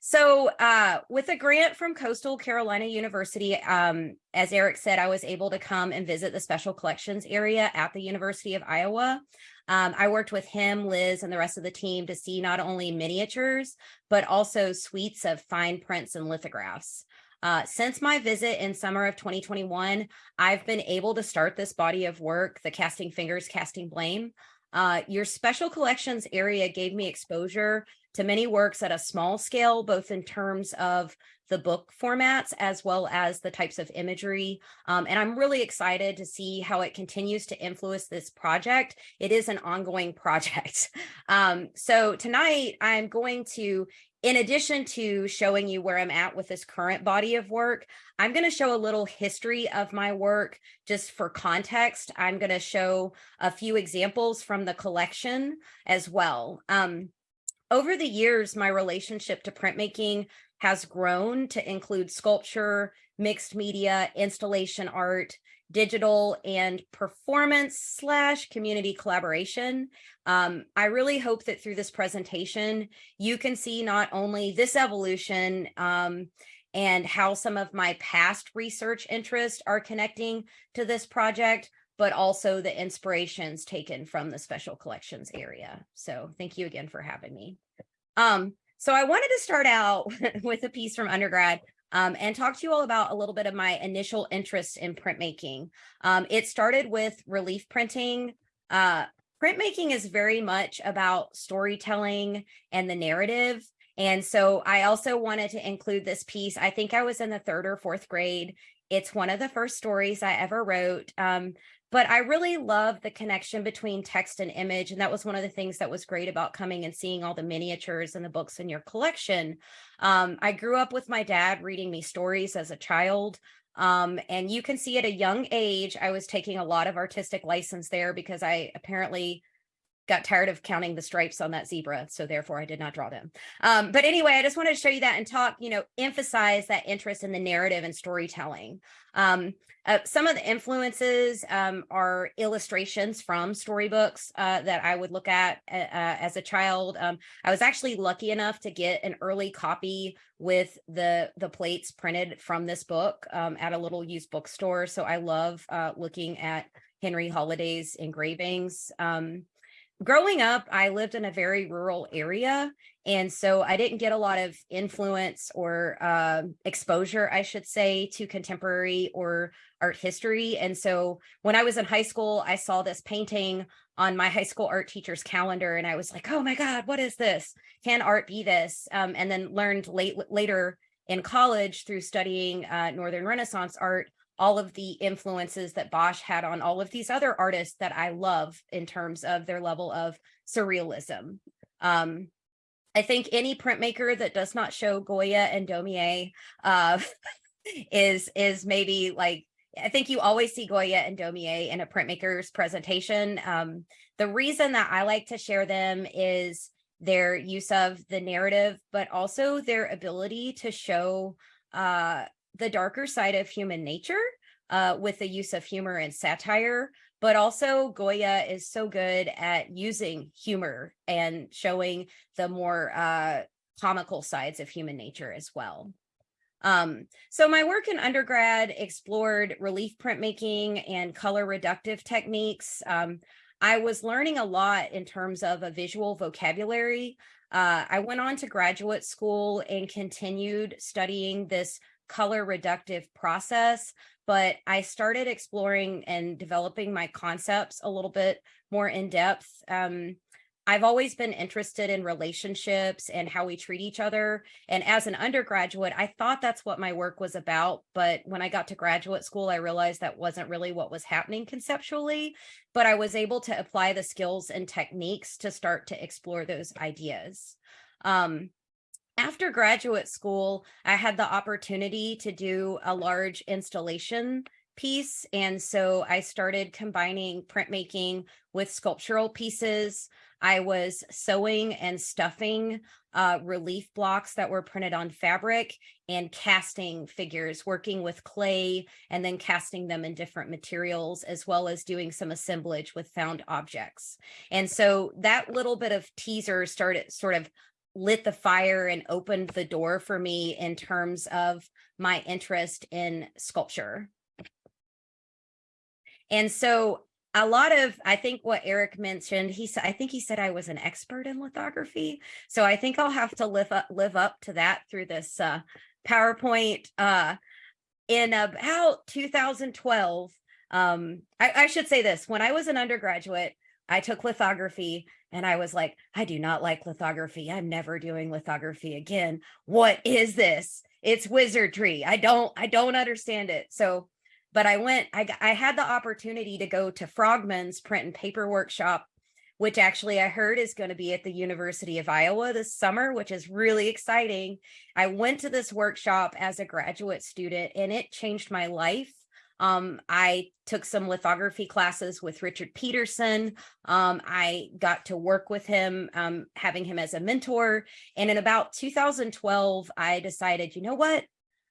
So uh, with a grant from Coastal Carolina University, um, as Eric said, I was able to come and visit the special collections area at the University of Iowa. Um, I worked with him, Liz, and the rest of the team to see not only miniatures, but also suites of fine prints and lithographs. Uh, since my visit in summer of 2021, I've been able to start this body of work, the Casting Fingers, Casting Blame. Uh, your special collections area gave me exposure to many works at a small scale, both in terms of the book formats as well as the types of imagery. Um, and I'm really excited to see how it continues to influence this project. It is an ongoing project. Um, so tonight I'm going to in addition to showing you where I'm at with this current body of work, I'm going to show a little history of my work just for context. I'm going to show a few examples from the collection as well. Um, over the years, my relationship to printmaking has grown to include sculpture, mixed media, installation art, digital and performance slash community collaboration. Um, I really hope that through this presentation, you can see not only this evolution um, and how some of my past research interests are connecting to this project, but also the inspirations taken from the special collections area. So thank you again for having me. Um, so I wanted to start out with a piece from undergrad um, and talk to you all about a little bit of my initial interest in printmaking. Um, it started with relief printing. Uh, printmaking is very much about storytelling and the narrative. And so I also wanted to include this piece. I think I was in the third or fourth grade. It's one of the first stories I ever wrote. Um, but I really love the connection between text and image. And that was one of the things that was great about coming and seeing all the miniatures and the books in your collection. Um, I grew up with my dad reading me stories as a child. Um, and you can see at a young age, I was taking a lot of artistic license there because I apparently got tired of counting the stripes on that zebra. So therefore I did not draw them. Um, but anyway, I just wanted to show you that and talk, you know, emphasize that interest in the narrative and storytelling. Um, uh, some of the influences um, are illustrations from storybooks uh, that I would look at uh, uh as a child. Um, I was actually lucky enough to get an early copy with the the plates printed from this book um, at a little used bookstore. So I love uh, looking at Henry Holliday's engravings. Um, growing up, I lived in a very rural area. And so I didn't get a lot of influence or uh, exposure, I should say, to contemporary or art history. And so when I was in high school, I saw this painting on my high school art teacher's calendar. And I was like, oh my God, what is this? Can art be this? Um, and then learned late, later in college through studying uh, Northern Renaissance art all of the influences that Bosch had on all of these other artists that I love in terms of their level of surrealism. Um, I think any printmaker that does not show Goya and Daumier uh, is is maybe like I think you always see Goya and Daumier in a printmaker's presentation. Um, the reason that I like to share them is their use of the narrative, but also their ability to show uh, the darker side of human nature uh, with the use of humor and satire, but also Goya is so good at using humor and showing the more uh, comical sides of human nature as well. Um, so my work in undergrad explored relief printmaking and color reductive techniques. Um, I was learning a lot in terms of a visual vocabulary. Uh, I went on to graduate school and continued studying this color reductive process, but I started exploring and developing my concepts a little bit more in depth. Um, I've always been interested in relationships and how we treat each other. And as an undergraduate, I thought that's what my work was about. But when I got to graduate school, I realized that wasn't really what was happening conceptually, but I was able to apply the skills and techniques to start to explore those ideas. Um, after graduate school, I had the opportunity to do a large installation piece. And so I started combining printmaking with sculptural pieces. I was sewing and stuffing uh, relief blocks that were printed on fabric and casting figures, working with clay and then casting them in different materials, as well as doing some assemblage with found objects. And so that little bit of teaser started sort of lit the fire and opened the door for me in terms of my interest in sculpture. And so a lot of, I think what Eric mentioned, he said, I think he said I was an expert in lithography. So I think I'll have to live up, live up to that through this uh, PowerPoint. Uh, in about 2012, um, I, I should say this, when I was an undergraduate, I took lithography and I was like, I do not like lithography. I'm never doing lithography again. What is this? It's wizardry. I don't, I don't understand it. So, but I went, I, I had the opportunity to go to Frogman's print and paper workshop, which actually I heard is going to be at the University of Iowa this summer, which is really exciting. I went to this workshop as a graduate student and it changed my life um, I took some lithography classes with Richard Peterson. Um, I got to work with him, um, having him as a mentor. And in about 2012, I decided, you know what?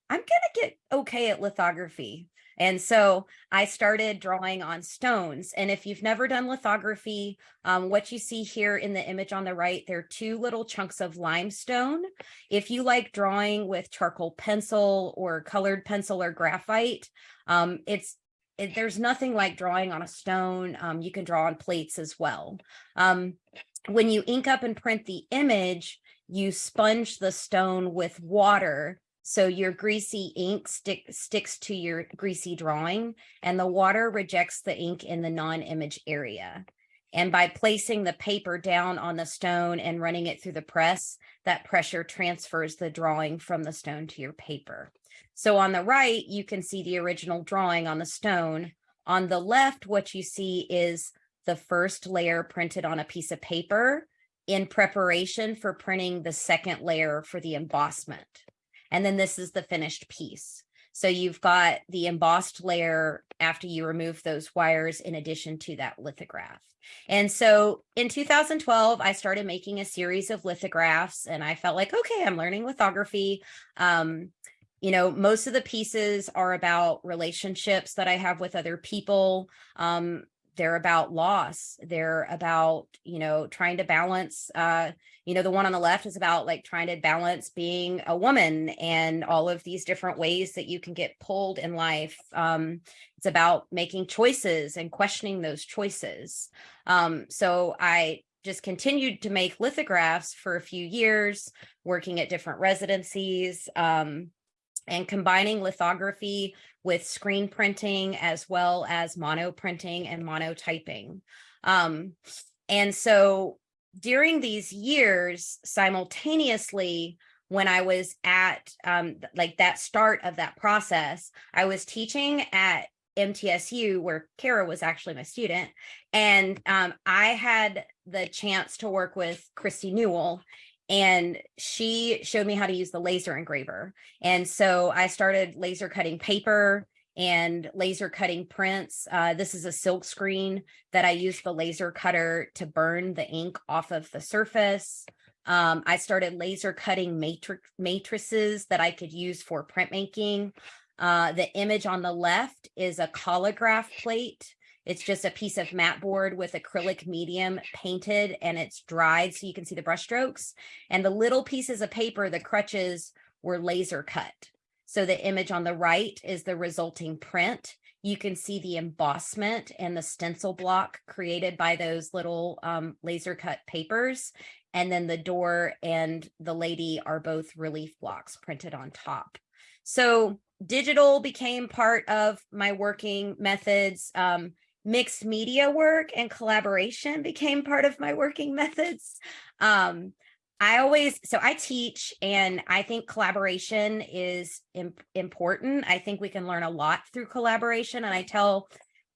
I'm going to get okay at lithography. And so I started drawing on stones. And if you've never done lithography, um, what you see here in the image on the right, there are two little chunks of limestone. If you like drawing with charcoal pencil or colored pencil or graphite, um, it's it, there's nothing like drawing on a stone. Um, you can draw on plates as well. Um, when you ink up and print the image, you sponge the stone with water so your greasy ink stick, sticks to your greasy drawing and the water rejects the ink in the non-image area. And by placing the paper down on the stone and running it through the press, that pressure transfers the drawing from the stone to your paper. So on the right, you can see the original drawing on the stone. On the left, what you see is the first layer printed on a piece of paper in preparation for printing the second layer for the embossment. And then this is the finished piece. So you've got the embossed layer after you remove those wires in addition to that lithograph. And so in 2012, I started making a series of lithographs and I felt like, okay, I'm learning lithography. Um, you know, most of the pieces are about relationships that I have with other people. Um, they're about loss. They're about, you know, trying to balance, uh, you know, the one on the left is about like trying to balance being a woman and all of these different ways that you can get pulled in life. Um, it's about making choices and questioning those choices. Um, so I just continued to make lithographs for a few years, working at different residencies um, and combining lithography with screen printing as well as mono printing and monotyping. Um, and so during these years, simultaneously, when I was at um, like that start of that process, I was teaching at MTSU where Kara was actually my student. And um, I had the chance to work with Christy Newell and she showed me how to use the laser engraver. And so I started laser cutting paper and laser cutting prints. Uh, this is a silk screen that I used the laser cutter to burn the ink off of the surface. Um, I started laser cutting matrix matrices that I could use for printmaking. Uh, the image on the left is a collagraph plate it's just a piece of mat board with acrylic medium painted and it's dried so you can see the brush strokes. And the little pieces of paper, the crutches were laser cut. So the image on the right is the resulting print. You can see the embossment and the stencil block created by those little um, laser cut papers. And then the door and the lady are both relief blocks printed on top. So digital became part of my working methods. Um, mixed media work and collaboration became part of my working methods. Um, I always, so I teach and I think collaboration is imp important. I think we can learn a lot through collaboration. And I tell,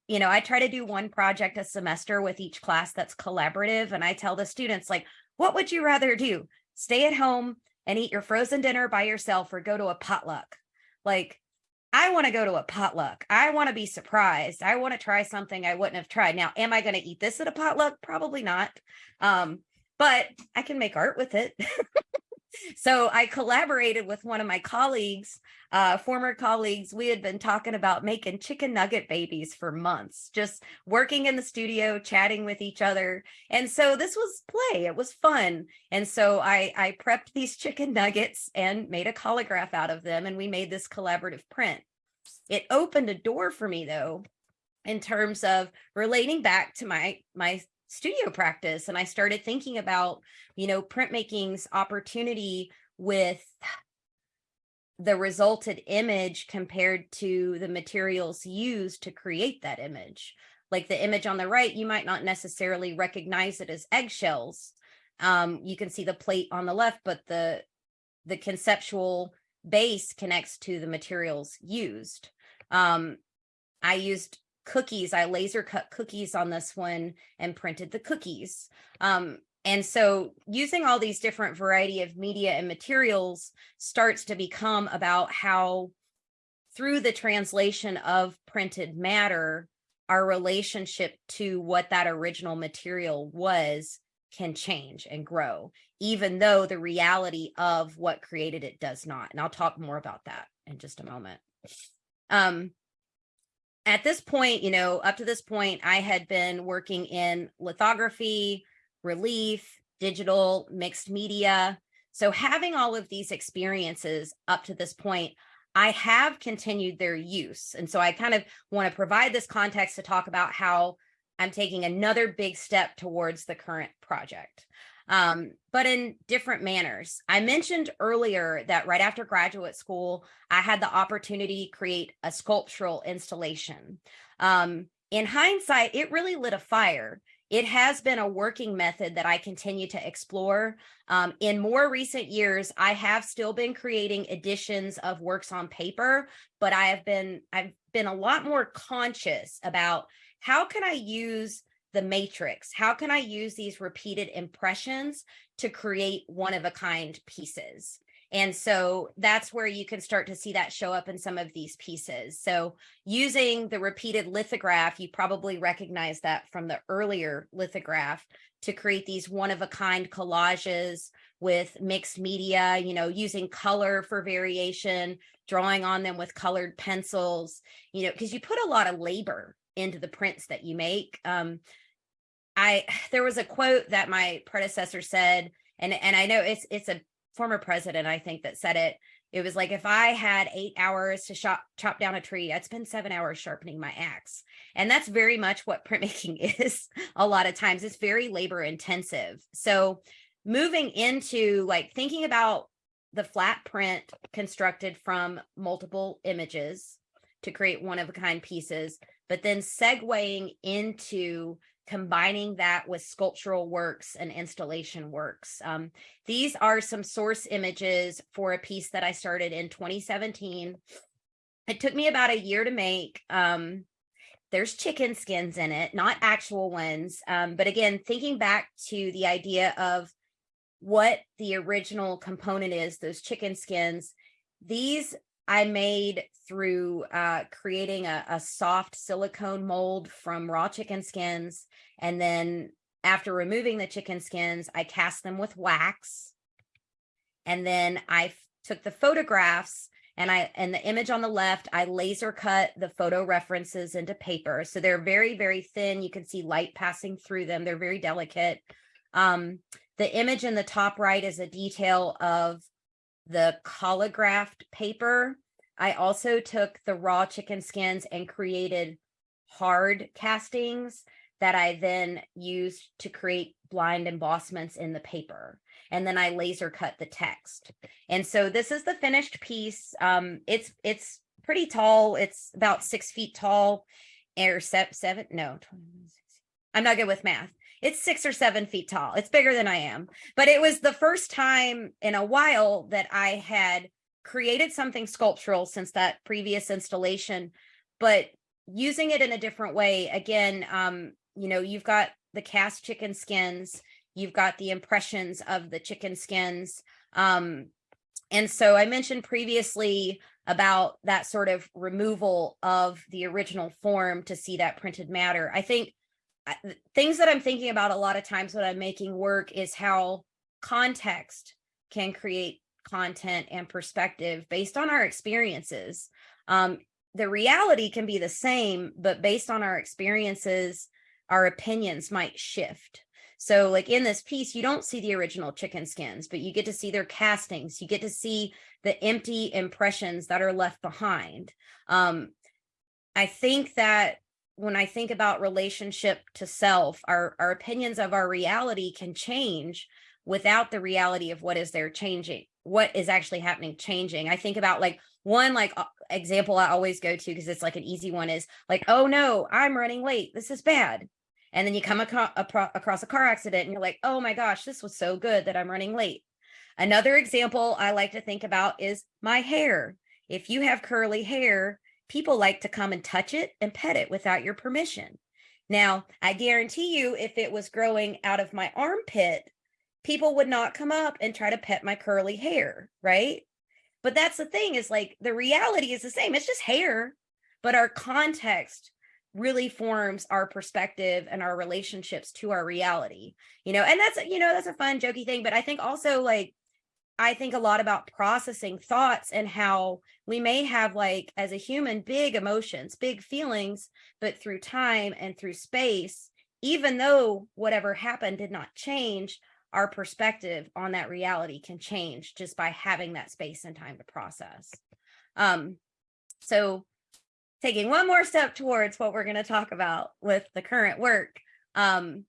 you know, I try to do one project a semester with each class that's collaborative. And I tell the students like, what would you rather do? Stay at home and eat your frozen dinner by yourself or go to a potluck? Like I want to go to a potluck. I want to be surprised. I want to try something I wouldn't have tried. Now, am I going to eat this at a potluck? Probably not. Um, but I can make art with it. So I collaborated with one of my colleagues, uh, former colleagues. We had been talking about making chicken nugget babies for months, just working in the studio, chatting with each other. And so this was play. It was fun. And so I, I prepped these chicken nuggets and made a collagraph out of them. And we made this collaborative print. It opened a door for me though, in terms of relating back to my my studio practice and I started thinking about, you know, printmaking's opportunity with the resulted image compared to the materials used to create that image. Like the image on the right, you might not necessarily recognize it as eggshells. Um, you can see the plate on the left, but the the conceptual base connects to the materials used. Um, I used cookies. I laser cut cookies on this one and printed the cookies. Um, and so using all these different variety of media and materials starts to become about how through the translation of printed matter, our relationship to what that original material was can change and grow, even though the reality of what created it does not. And I'll talk more about that in just a moment. Um, at this point, you know, up to this point, I had been working in lithography, relief, digital, mixed media. So having all of these experiences up to this point, I have continued their use. And so I kind of want to provide this context to talk about how I'm taking another big step towards the current project um, but in different manners. I mentioned earlier that right after graduate school, I had the opportunity to create a sculptural installation. Um, in hindsight, it really lit a fire. It has been a working method that I continue to explore. Um, in more recent years, I have still been creating editions of works on paper, but I have been I've been a lot more conscious about how can I use the matrix? How can I use these repeated impressions to create one of a kind pieces? And so that's where you can start to see that show up in some of these pieces. So using the repeated lithograph, you probably recognize that from the earlier lithograph to create these one of a kind collages with mixed media, you know, using color for variation, drawing on them with colored pencils, you know, because you put a lot of labor into the prints that you make. Um, I there was a quote that my predecessor said, and and I know it's it's a former president, I think, that said it. It was like if I had eight hours to chop chop down a tree, I'd spend seven hours sharpening my axe. And that's very much what printmaking is. A lot of times it's very labor intensive. So moving into like thinking about the flat print constructed from multiple images to create one of a kind pieces, but then segueing into combining that with sculptural works and installation works. Um, these are some source images for a piece that I started in 2017. It took me about a year to make. Um, there's chicken skins in it, not actual ones. Um, but again, thinking back to the idea of what the original component is, those chicken skins, these I made through uh, creating a, a soft silicone mold from raw chicken skins. And then after removing the chicken skins, I cast them with wax. And then I took the photographs and I and the image on the left, I laser cut the photo references into paper. So they're very, very thin. You can see light passing through them. They're very delicate. Um, the image in the top right is a detail of the collagraphed paper. I also took the raw chicken skins and created hard castings that I then used to create blind embossments in the paper. And then I laser cut the text. And so this is the finished piece. Um, it's it's pretty tall. It's about six feet tall or seven, seven no, I'm not good with math it's six or seven feet tall. It's bigger than I am. But it was the first time in a while that I had created something sculptural since that previous installation, but using it in a different way. Again, um, you know, you've got the cast chicken skins, you've got the impressions of the chicken skins. Um, and so I mentioned previously about that sort of removal of the original form to see that printed matter. I think things that I'm thinking about a lot of times when I'm making work is how context can create content and perspective based on our experiences. Um, the reality can be the same, but based on our experiences, our opinions might shift. So like in this piece, you don't see the original chicken skins, but you get to see their castings. You get to see the empty impressions that are left behind. Um, I think that when I think about relationship to self, our, our opinions of our reality can change without the reality of what is there changing, what is actually happening changing. I think about like one like uh, example I always go to because it's like an easy one is like, oh no, I'm running late. This is bad. And then you come across, across a car accident and you're like, oh my gosh, this was so good that I'm running late. Another example I like to think about is my hair. If you have curly hair, people like to come and touch it and pet it without your permission. Now, I guarantee you, if it was growing out of my armpit, people would not come up and try to pet my curly hair, right? But that's the thing is like the reality is the same. It's just hair, but our context really forms our perspective and our relationships to our reality, you know, and that's, you know, that's a fun jokey thing. But I think also like, I think a lot about processing thoughts and how we may have like as a human big emotions, big feelings, but through time and through space, even though whatever happened did not change, our perspective on that reality can change just by having that space and time to process. Um, so taking one more step towards what we're going to talk about with the current work, um,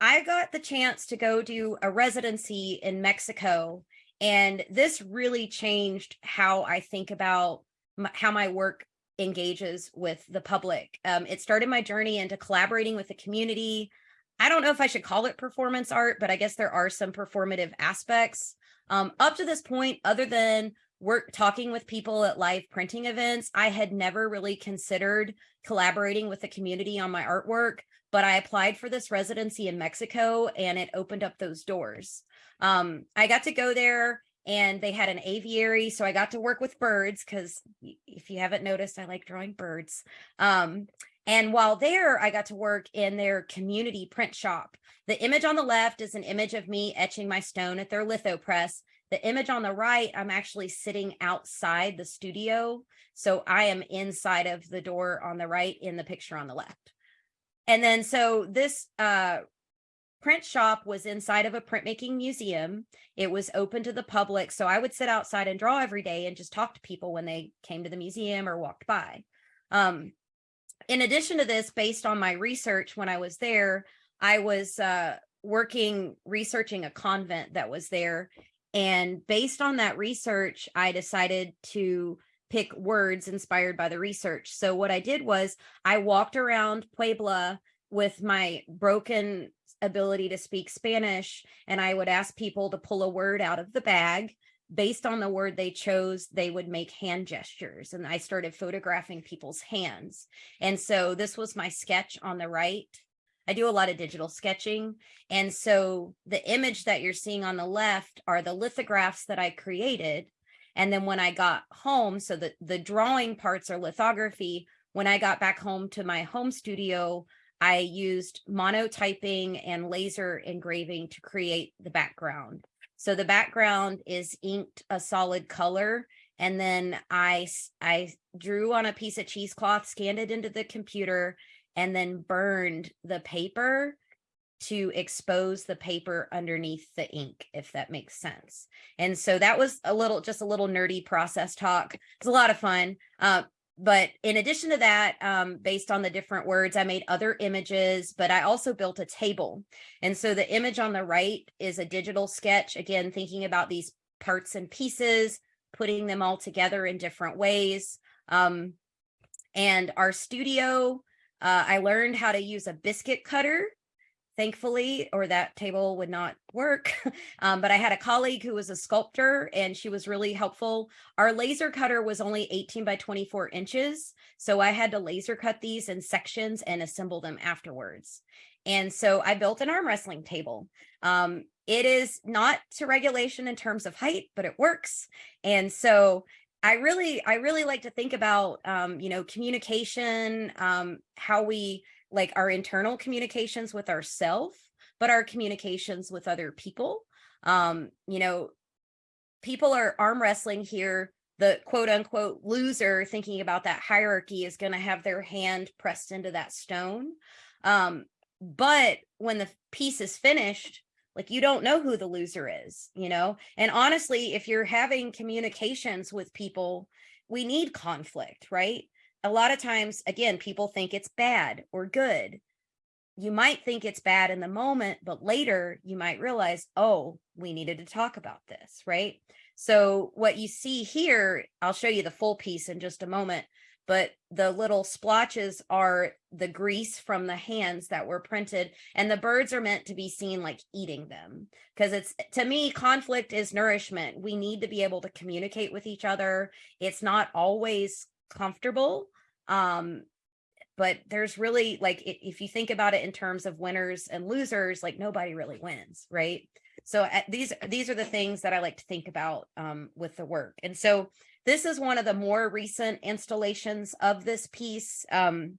I got the chance to go do a residency in Mexico, and this really changed how I think about my, how my work engages with the public. Um, it started my journey into collaborating with the community. I don't know if I should call it performance art, but I guess there are some performative aspects. Um, up to this point, other than work talking with people at live printing events, I had never really considered collaborating with the community on my artwork, but I applied for this residency in Mexico and it opened up those doors. Um, I got to go there and they had an aviary. So I got to work with birds because if you haven't noticed, I like drawing birds. Um, and while there, I got to work in their community print shop. The image on the left is an image of me etching my stone at their litho press. The image on the right, I'm actually sitting outside the studio. So I am inside of the door on the right in the picture on the left. And then so this uh, print shop was inside of a printmaking museum. It was open to the public. So I would sit outside and draw every day and just talk to people when they came to the museum or walked by. Um, in addition to this, based on my research when I was there, I was uh, working researching a convent that was there and based on that research, I decided to pick words inspired by the research. So what I did was I walked around Puebla with my broken ability to speak Spanish, and I would ask people to pull a word out of the bag. Based on the word they chose, they would make hand gestures. And I started photographing people's hands. And so this was my sketch on the right. I do a lot of digital sketching. And so the image that you're seeing on the left are the lithographs that I created. And then when I got home, so the, the drawing parts are lithography. When I got back home to my home studio, I used monotyping and laser engraving to create the background. So the background is inked a solid color. And then I, I drew on a piece of cheesecloth, scanned it into the computer, and then burned the paper to expose the paper underneath the ink, if that makes sense. And so that was a little, just a little nerdy process talk. It's a lot of fun. Uh, but in addition to that, um, based on the different words, I made other images, but I also built a table. And so the image on the right is a digital sketch, again, thinking about these parts and pieces, putting them all together in different ways. Um, and our studio uh, I learned how to use a biscuit cutter, thankfully, or that table would not work. um, but I had a colleague who was a sculptor and she was really helpful. Our laser cutter was only 18 by 24 inches. So I had to laser cut these in sections and assemble them afterwards. And so I built an arm wrestling table. Um, it is not to regulation in terms of height, but it works. And so I really, I really like to think about, um, you know, communication, um, how we like our internal communications with ourself, but our communications with other people. Um, you know, people are arm wrestling here the quote unquote loser thinking about that hierarchy is going to have their hand pressed into that stone. Um, but when the piece is finished, like you don't know who the loser is, you know? And honestly, if you're having communications with people, we need conflict, right? A lot of times, again, people think it's bad or good. You might think it's bad in the moment, but later you might realize, oh, we needed to talk about this, right? So what you see here, I'll show you the full piece in just a moment, but the little splotches are the grease from the hands that were printed and the birds are meant to be seen like eating them. Because it's to me conflict is nourishment. We need to be able to communicate with each other. It's not always comfortable um but there's really like if you think about it in terms of winners and losers like nobody really wins right? So uh, these these are the things that I like to think about um, with the work. And so this is one of the more recent installations of this piece. Um,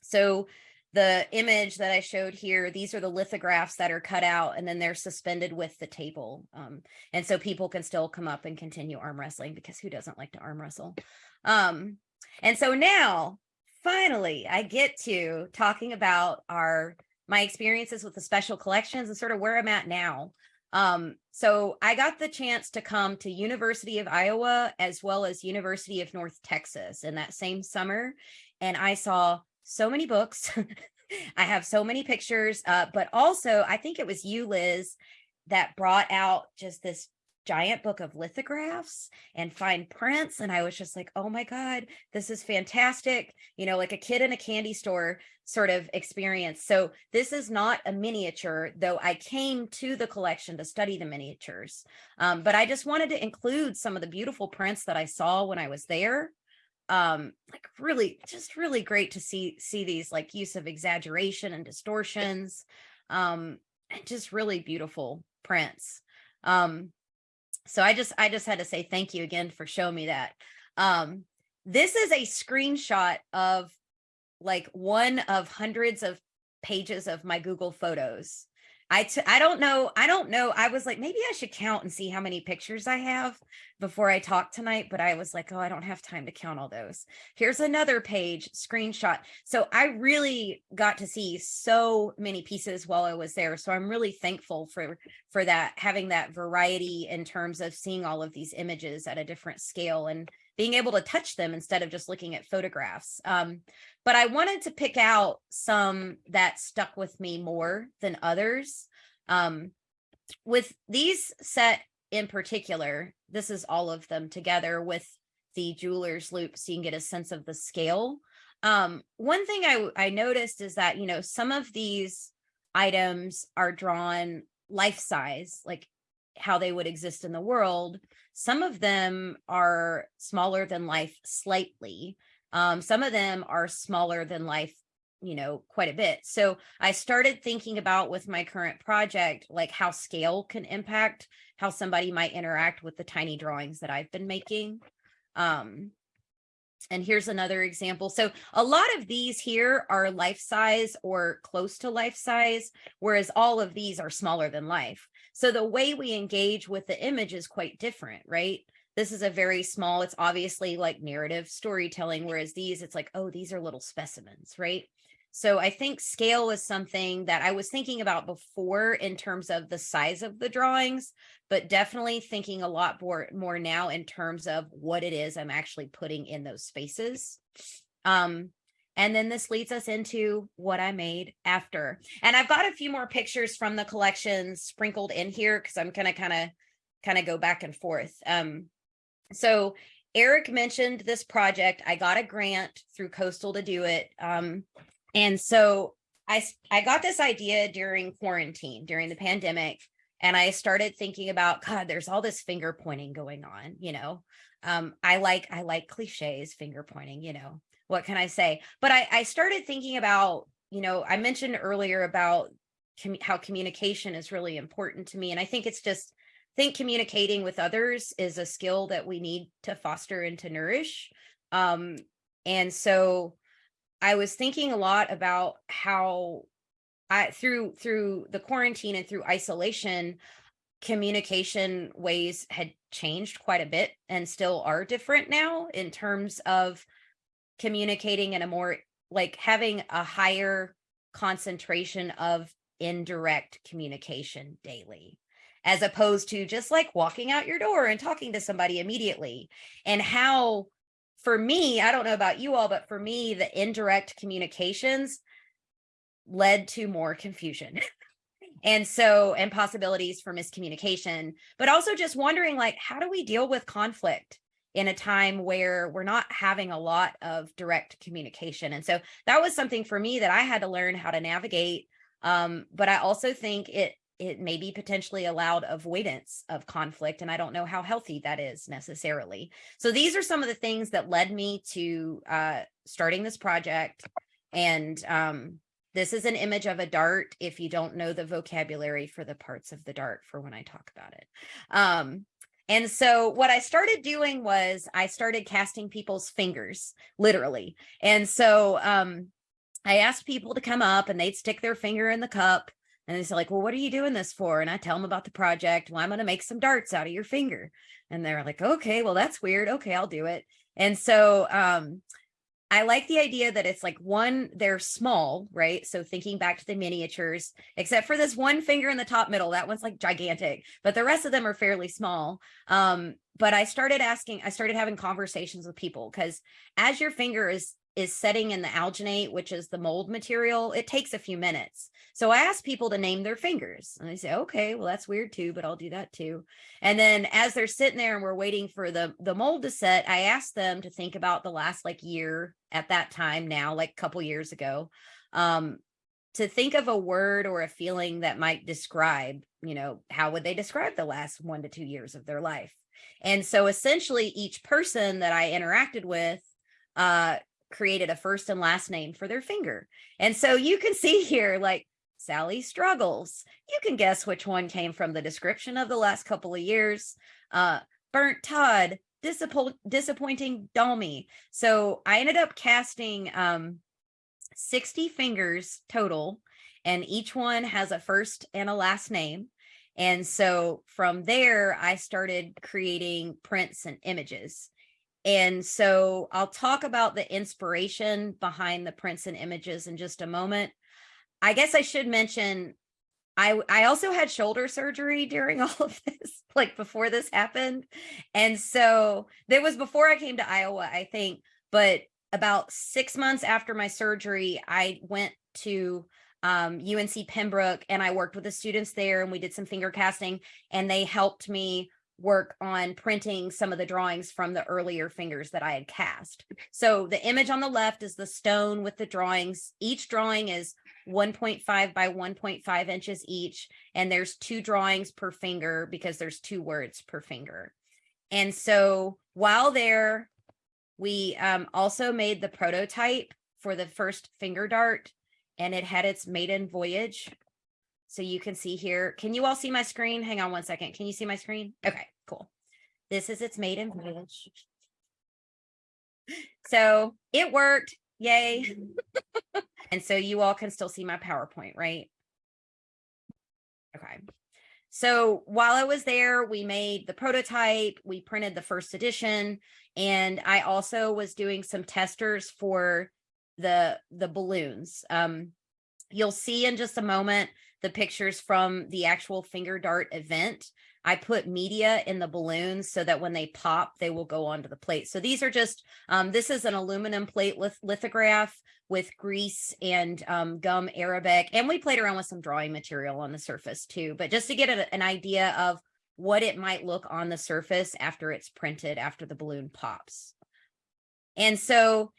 so the image that I showed here, these are the lithographs that are cut out and then they're suspended with the table. Um, and so people can still come up and continue arm wrestling because who doesn't like to arm wrestle? Um, and so now finally I get to talking about our my experiences with the special collections and sort of where I'm at now. Um, so I got the chance to come to University of Iowa as well as University of North Texas in that same summer. And I saw so many books. I have so many pictures, uh, but also I think it was you, Liz, that brought out just this giant book of lithographs and fine prints. And I was just like, oh my God, this is fantastic. You know, like a kid in a candy store sort of experience. So this is not a miniature, though I came to the collection to study the miniatures. Um, but I just wanted to include some of the beautiful prints that I saw when I was there. Um, like really, just really great to see, see these like use of exaggeration and distortions. Um, and just really beautiful prints. Um, so I just I just had to say thank you again for showing me that. Um, this is a screenshot of like one of hundreds of pages of my Google Photos. I t I don't know. I don't know. I was like, maybe I should count and see how many pictures I have before I talk tonight. But I was like, oh, I don't have time to count all those. Here's another page screenshot. So I really got to see so many pieces while I was there. So I'm really thankful for for that, having that variety in terms of seeing all of these images at a different scale and being able to touch them instead of just looking at photographs. Um, but I wanted to pick out some that stuck with me more than others. Um, with these set in particular, this is all of them together with the jeweler's loupe so you can get a sense of the scale. Um, one thing I, I noticed is that, you know, some of these items are drawn life size, like how they would exist in the world. Some of them are smaller than life slightly. Um, some of them are smaller than life, you know, quite a bit. So I started thinking about with my current project, like how scale can impact how somebody might interact with the tiny drawings that I've been making. Um, and here's another example. So a lot of these here are life size or close to life size, whereas all of these are smaller than life. So the way we engage with the image is quite different, right? this is a very small, it's obviously like narrative storytelling, whereas these, it's like, oh, these are little specimens, right? So I think scale is something that I was thinking about before in terms of the size of the drawings, but definitely thinking a lot more, more now in terms of what it is I'm actually putting in those spaces. Um, and then this leads us into what I made after. And I've got a few more pictures from the collection sprinkled in here because I'm gonna kind of kind of go back and forth. Um, so Eric mentioned this project. I got a grant through Coastal to do it. Um, and so I, I got this idea during quarantine, during the pandemic, and I started thinking about, God, there's all this finger pointing going on, you know, um, I like, I like cliches, finger pointing, you know, what can I say? But I, I started thinking about, you know, I mentioned earlier about com how communication is really important to me. And I think it's just think communicating with others is a skill that we need to foster and to nourish. Um, and so I was thinking a lot about how I through through the quarantine and through isolation, communication ways had changed quite a bit and still are different now in terms of communicating in a more like having a higher concentration of indirect communication daily as opposed to just like walking out your door and talking to somebody immediately. And how for me i don't know about you all but for me the indirect communications led to more confusion. And so and possibilities for miscommunication but also just wondering like how do we deal with conflict in a time where we're not having a lot of direct communication. And so that was something for me that i had to learn how to navigate um, but i also think it it may be potentially allowed avoidance of conflict and i don't know how healthy that is necessarily. So these are some of the things that led me to uh, starting this project. And um, this is an image of a dart if you don't know the vocabulary for the parts of the dart for when i talk about it. Um, and so what I started doing was I started casting people's fingers, literally. And so um, I asked people to come up and they'd stick their finger in the cup and they say like, well, what are you doing this for? And I tell them about the project. Well, I'm going to make some darts out of your finger. And they're like, okay, well, that's weird. Okay, I'll do it. And so um, I like the idea that it's like one, they're small, right? So thinking back to the miniatures, except for this one finger in the top middle, that one's like gigantic, but the rest of them are fairly small. Um, but I started asking, I started having conversations with people because as your finger is is setting in the alginate, which is the mold material, it takes a few minutes. So I ask people to name their fingers and they say, okay, well, that's weird too, but I'll do that too. And then as they're sitting there and we're waiting for the, the mold to set, I ask them to think about the last like year at that time now, like a couple years ago, um, to think of a word or a feeling that might describe, you know, how would they describe the last one to two years of their life? And so essentially each person that I interacted with uh, created a first and last name for their finger. And so you can see here, like Sally struggles. You can guess which one came from the description of the last couple of years. Uh, burnt Todd, disappoint, disappointing Dalmy. So I ended up casting um, 60 fingers total, and each one has a first and a last name. And so from there, I started creating prints and images. And so I'll talk about the inspiration behind the prints and images in just a moment. I guess I should mention I I also had shoulder surgery during all of this, like before this happened. And so that was before I came to Iowa, I think, but about 6 months after my surgery, I went to um, UNC Pembroke and I worked with the students there and we did some finger casting and they helped me work on printing some of the drawings from the earlier fingers that I had cast. So the image on the left is the stone with the drawings. Each drawing is 1.5 by 1.5 inches each. And there's two drawings per finger because there's two words per finger. And so while there, we um, also made the prototype for the first finger dart and it had its maiden voyage so you can see here. Can you all see my screen? Hang on one second. Can you see my screen? Okay, cool. This is its maiden voyage. So it worked. Yay. and so you all can still see my PowerPoint, right? Okay. So while I was there, we made the prototype, we printed the first edition, and I also was doing some testers for the the balloons. Um, you'll see in just a moment the pictures from the actual finger dart event. I put media in the balloons so that when they pop, they will go onto the plate. So these are just, um, this is an aluminum plate lith lithograph with grease and um, gum Arabic. And we played around with some drawing material on the surface too, but just to get a, an idea of what it might look on the surface after it's printed, after the balloon pops. And so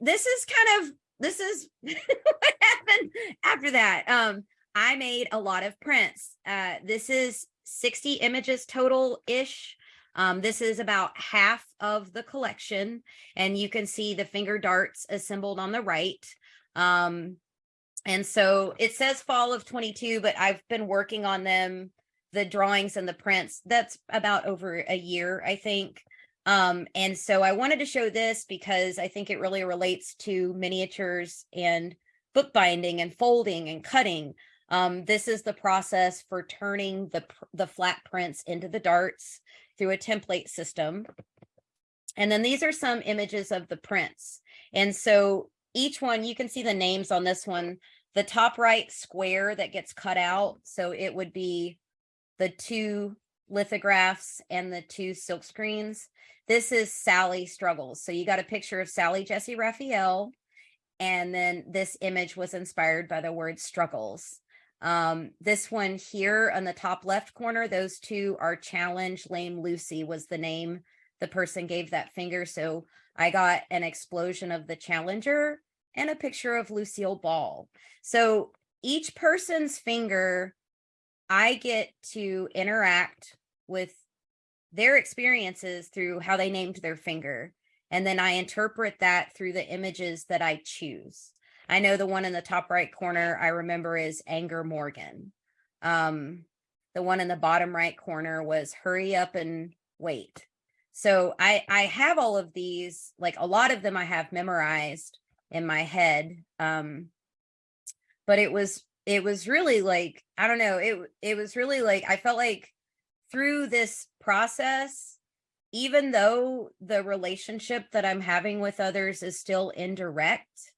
this is kind of, this is what happened after that. Um, I made a lot of prints. Uh, this is 60 images total-ish. Um, this is about half of the collection, and you can see the finger darts assembled on the right. Um, and so it says fall of 22, but I've been working on them, the drawings and the prints. That's about over a year, I think. Um, and so I wanted to show this because I think it really relates to miniatures and bookbinding and folding and cutting. Um, this is the process for turning the, the flat prints into the darts through a template system. And then these are some images of the prints. And so each one, you can see the names on this one, the top right square that gets cut out. So it would be the two lithographs and the two silk screens. This is Sally Struggles. So you got a picture of Sally Jessy Raphael. And then this image was inspired by the word struggles. Um, this one here on the top left corner, those two are Challenge Lame Lucy was the name the person gave that finger. So I got an explosion of the Challenger and a picture of Lucille Ball. So each person's finger, I get to interact with their experiences through how they named their finger. And then I interpret that through the images that I choose. I know the one in the top right corner I remember is Anger Morgan. Um, the one in the bottom right corner was Hurry Up and Wait. So I, I have all of these, like a lot of them I have memorized in my head. Um, but it was, it was really like, I don't know, it, it was really like, I felt like through this process, even though the relationship that I'm having with others is still indirect,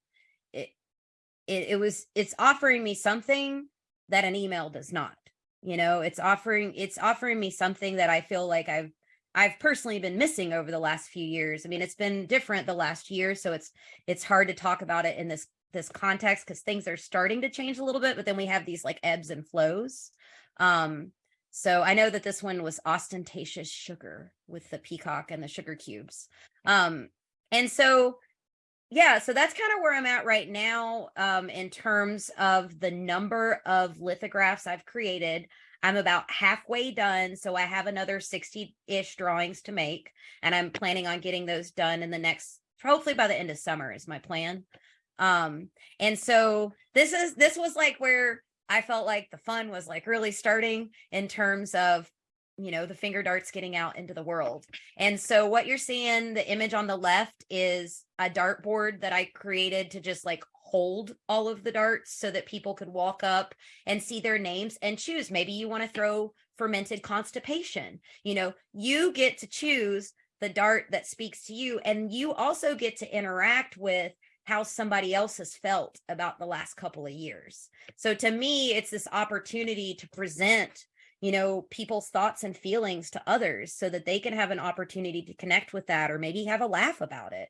it, it was, it's offering me something that an email does not, you know, it's offering, it's offering me something that I feel like I've I've personally been missing over the last few years. I mean, it's been different the last year, so it's it's hard to talk about it in this this context because things are starting to change a little bit, but then we have these like ebbs and flows. Um, so I know that this one was ostentatious sugar with the peacock and the sugar cubes. Um, and so yeah, so that's kind of where I'm at right now um, in terms of the number of lithographs I've created. I'm about halfway done. So I have another 60 ish drawings to make, and I'm planning on getting those done in the next, hopefully by the end of summer is my plan. Um, and so this is, this was like where I felt like the fun was like really starting in terms of, you know, the finger darts getting out into the world. And so what you're seeing, the image on the left is a dartboard that I created to just like hold all of the darts so that people could walk up and see their names and choose. Maybe you want to throw fermented constipation. You know, you get to choose the dart that speaks to you. And you also get to interact with how somebody else has felt about the last couple of years. So to me, it's this opportunity to present you know, people's thoughts and feelings to others so that they can have an opportunity to connect with that or maybe have a laugh about it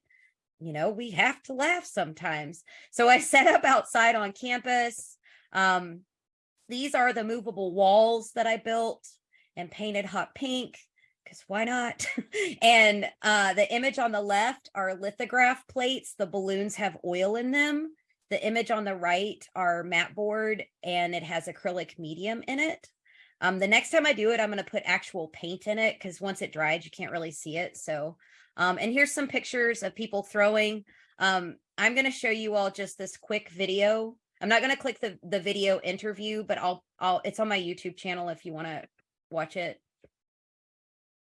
you know, we have to laugh sometimes. So I set up outside on campus. Um, these are the movable walls that I built and painted hot pink because why not? and uh, the image on the left are lithograph plates. The balloons have oil in them. The image on the right are mat board and it has acrylic medium in it. Um, the next time I do it, I'm going to put actual paint in it because once it dries, you can't really see it. So um, and here's some pictures of people throwing. Um, I'm going to show you all just this quick video. I'm not going to click the, the video interview, but I'll, I'll, it's on my YouTube channel if you want to watch it.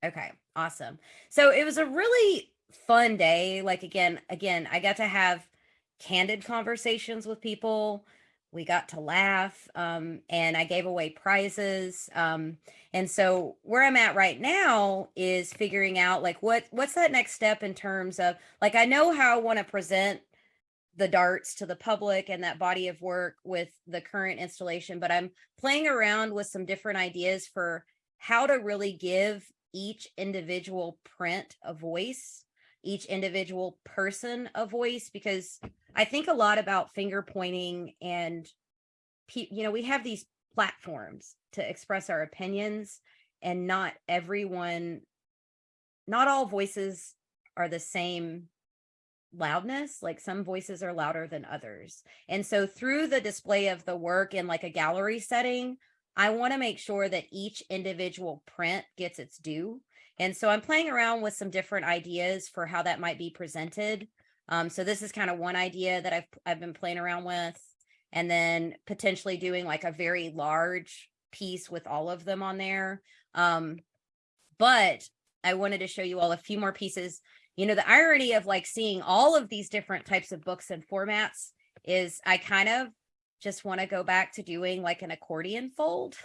Okay, awesome. So it was a really fun day. Like again, again, I got to have candid conversations with people we got to laugh um, and I gave away prizes. Um, and so where I'm at right now is figuring out like what what's that next step in terms of like I know how I want to present the darts to the public and that body of work with the current installation, but I'm playing around with some different ideas for how to really give each individual print a voice each individual person a voice because I think a lot about finger pointing and you know we have these platforms to express our opinions and not everyone not all voices are the same loudness like some voices are louder than others. And so through the display of the work in like a gallery setting i want to make sure that each individual print gets its due and so I'm playing around with some different ideas for how that might be presented. Um, so this is kind of one idea that I've, I've been playing around with and then potentially doing like a very large piece with all of them on there. Um, but I wanted to show you all a few more pieces. You know, the irony of like seeing all of these different types of books and formats is I kind of just want to go back to doing like an accordion fold.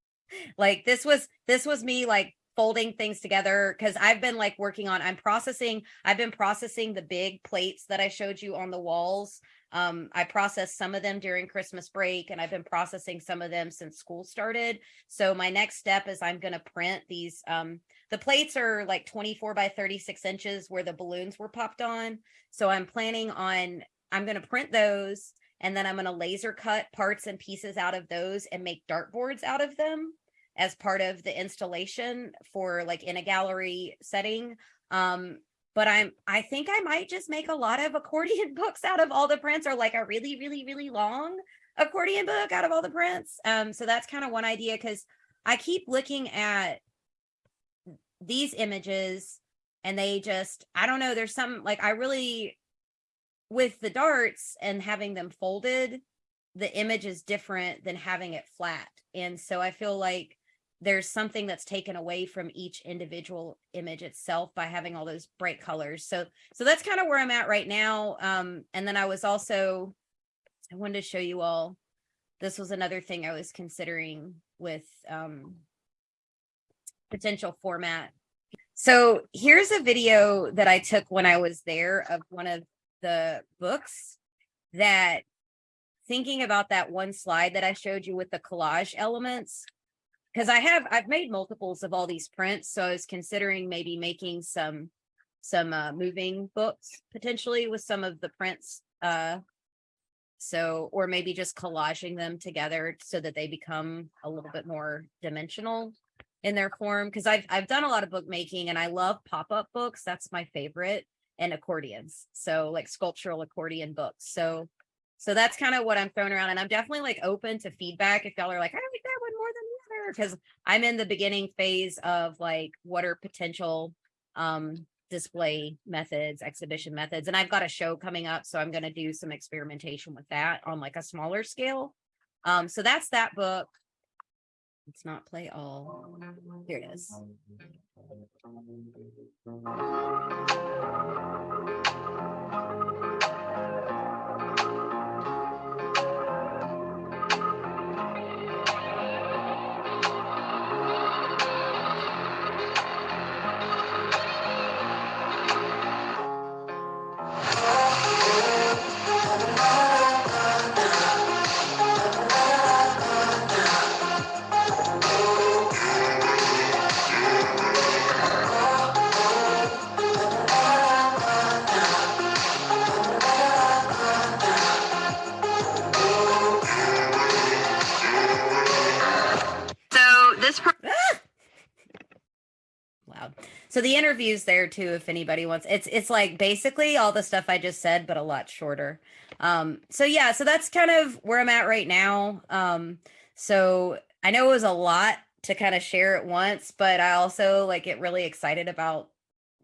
like this was this was me like folding things together because I've been like working on I'm processing I've been processing the big plates that I showed you on the walls. Um, I processed some of them during Christmas break and I've been processing some of them since school started. So my next step is I'm going to print these um, the plates are like 24 by 36 inches where the balloons were popped on. So I'm planning on I'm going to print those and then I'm going to laser cut parts and pieces out of those and make dartboards out of them as part of the installation for like in a gallery setting. Um, but I'm, I think I might just make a lot of accordion books out of all the prints or like a really, really, really long accordion book out of all the prints. Um, so that's kind of one idea because I keep looking at these images and they just, I don't know, there's some like I really with the darts and having them folded, the image is different than having it flat. And so I feel like there's something that's taken away from each individual image itself by having all those bright colors. So so that's kind of where I'm at right now. Um, and then I was also, I wanted to show you all, this was another thing I was considering with um, potential format. So here's a video that I took when I was there of one of the books that thinking about that one slide that I showed you with the collage elements, because I have, I've made multiples of all these prints. So I was considering maybe making some, some uh, moving books potentially with some of the prints. Uh, so, or maybe just collaging them together so that they become a little bit more dimensional in their form. Cause I've, I've done a lot of bookmaking and I love pop-up books. That's my favorite and accordions. So like sculptural accordion books. So so that's kind of what I'm throwing around. And I'm definitely like open to feedback if y'all are like, I like that one more than the other. Because I'm in the beginning phase of like what are potential um display methods, exhibition methods. And I've got a show coming up. So I'm going to do some experimentation with that on like a smaller scale. Um, so that's that book. Let's not play all. Here it is. The interview's there too if anybody wants. It's it's like basically all the stuff I just said but a lot shorter. Um so yeah, so that's kind of where I'm at right now. Um so I know it was a lot to kind of share at once, but I also like get really excited about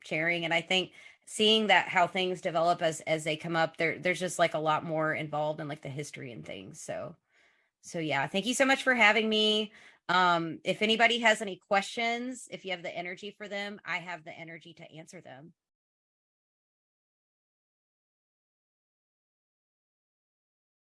sharing and I think seeing that how things develop as as they come up there there's just like a lot more involved in like the history and things. So so yeah, thank you so much for having me. Um, if anybody has any questions, if you have the energy for them, I have the energy to answer them.